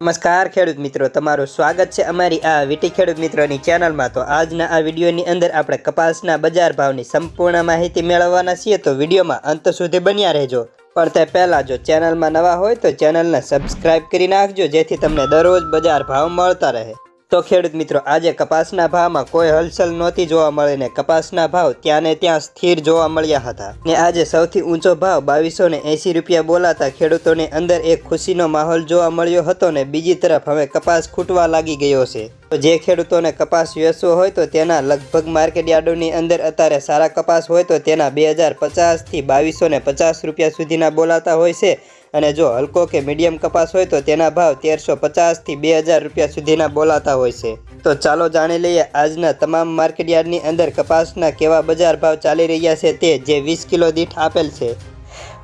નમસ્કાર, ખેડૂત મિત્રો. તમારું સ્વાગત છે અમારી આ વીટી ખેડૂત મિત્રોની ચેનલમાં. તો આજના આ વિડીયોની અંદર આપણે કપાસના બજાર ભાવની સંપૂર્ણ માહિતી મેળવવાના છીએ. તો વિડીયોમાં અંત સુધી બન્યા રહેજો. પણ તે પહેલાં જો ચેનલમાં નવા હોય તો ચેનલને સબસ્ક્રાઇબ કરી નાખજો, જેથી તમને દરરોજ બજાર ભાવ મળતા રહે. તો ખેડૂત મિત્રો, આજે કપાસના ભાવમાં કોઈ હલચલ નહોતી જોવા મળીને કપાસના ભાવ ત્યાં ને ત્યાં સ્થિર જોવા મળ્યા હતા. ને આજે સૌથી ઊંચો ભાવ બાવીસો ને એંસી રૂપિયા બોલાતા ખેડૂતોની અંદર એક ખુશીનો માહોલ જોવા મળ્યો હતો ને બીજી તરફ હવે કપાસ ખૂટવા લાગી ગયો છે. તો જે ખેડૂતોને કપાસ વેચવો હોય તો તેના લગભગ માર્કેટ યાર્ડોની અંદર અત્યારે સારા કપાસ હોય તો તેના બે હજાર પચાસથી બાવીસો ને પચાસ રૂપિયા સુધીના બોલાતા હોય છે. અને જો હલકો કે મીડિયમ કપાસ હોય તો તેના ભાવ તેરસો પચાસથી બે હજાર રૂપિયા સુધીના બોલાતા હોય છે. તો ચાલો જાણી લઈએ આજના તમામ માર્કેટ યાર્ડની અંદર કપાસના કેવા બજાર ભાવ ચાલી રહ્યા છે તે જે વીસ કિલો દીઠ આપેલ છે.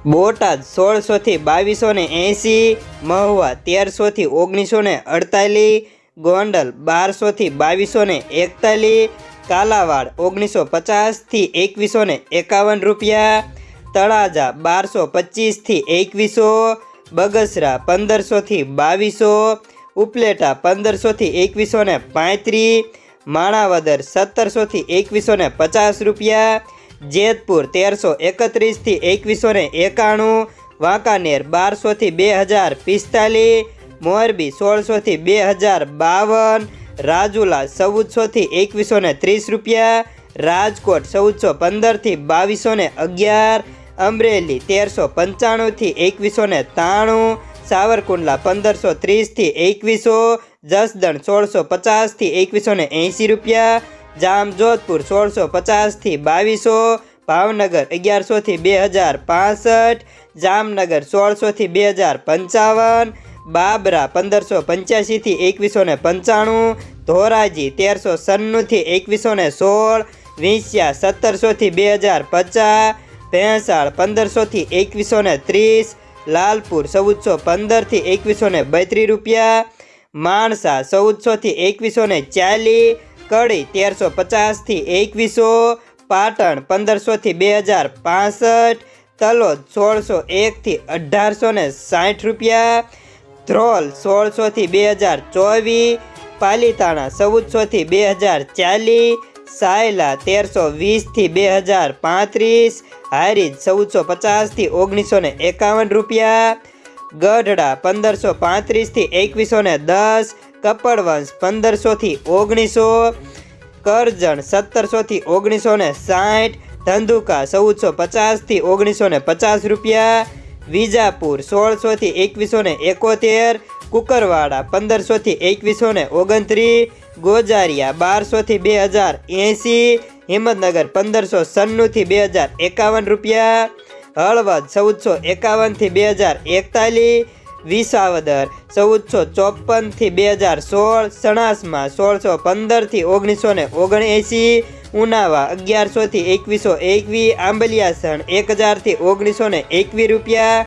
બોટાદ સોળસોથી બાવીસો ને એંસી મહુવા તેરસોથી ઓગણીસો ને અડતાલીસ, ગોંડલ બારસોથી બાવીસો ને એકતાલીસ, કાલાવાડ ઓગણીસો પચાસથી એકવીસો ને એકાવન રૂપિયા તળાજા બારસો પચીસથી એકવીસો, બગસરા પંદરસોથી બાવીસો, ઉપલેટા પંદરસોથી એકવીસો ને પાંત્રીસ, માણાવદર સત્તરસોથી એકવીસો ને પચાસ રૂપિયા, જેતપુર તેરસો એકત્રીસથી એકવીસો ને એકાણું, વાંકાનેર બારસોથી બે હજાર પિસ્તાલીસ, મોરબી સોળસોથી બે હજાર બાવન, રાજુલા ચૌદસોથી એકવીસો ને ત્રીસ રૂપિયા રાજકોટ ચૌદસો પંદરથી બાવીસો ને અગિયાર, અમરેલી તેરસો પંચાણુંથી એકવીસો ને ત્રાણું, સાવરકુંડલા પંદરસો ત્રીસથી એકવીસો, જસદણ સોળસો પચાસથી એકવીસો ને એંસી રૂપિયા, જામજોધપુર સોળસો પચાસથી બાવીસો, ભાવનગર અગિયારસોથી બે હજાર પાસઠ, જામનગર સોળસોથી બે હજાર પંચાવન, બાબરા પંદરસો પંચ્યાસીથી એકવીસો ને પંચાણું, ધોરાજી તેરસો સન્નુંથી એકવીસો ને સોળ વિંસ્યા સત્તરસોથી બે હજાર પચાસ, ભેંસાળ પંદરસોથી એકવીસો ને ત્રીસ, લાલપુર ચૌદસો પંદરથી એકવીસો ને બત્રીસ રૂપિયા, માણસા ચૌદસોથી એકવીસો ને ચાલીસ, કડી તેરસો પચાસથી એકવીસો, પાટણ પંદરસોથી બે હજાર પાસઠ, તલોદ સોળસો એકથી અઢારસો ને સાઠ રૂપિયા, ધ્રોલ સોળસોથી બે હજાર ચોવીસ, પાલીતાણા ચૌદસોથી બે હજાર ચાલીસ સાયલા તેરસો વીસથી બે હજાર પાંત્રીસ, હારીજ ચૌદસો પચાસથી ઓગણીસો ને એકાવન રૂપિયા, ગઢડા પંદરસો પાંત્રીસથી એકવીસો ને દસ, કપડવંશ પંદરસોથી ઓગણીસો, કરજણ સત્તરસોથી ઓગણીસો ને સાઠ, ધંધુકા ચૌદસો પચાસથી ઓગણીસો ને પચાસ રૂપિયા, વિજાપુર સોળસોથી એકવીસો ને એકોતેર, કુકરવાડા પંદરસોથી એકવીસો ને ઓગણત્રીસ ગોજારિયા બારસોથી બે હજાર એંસી, હિંમતનગર પંદરસો સન્નુંથી બે હજાર એકાવન રૂપિયા, હળવદ ચૌદસો એકાવનથી બે હજાર એકતાલીસ વિસાવદર ચૌદસો ચોપનથી બે હજાર સોળ, સણાસમાં સોળસો પંદરથી ઓગણીસો ને ઓગણએંસી, ઉનાવા અગિયારસોથી એકવીસો એકવીસ આંબલિયાસણ એક હજારથી ઓગણીસો ને એકવીસ રૂપિયા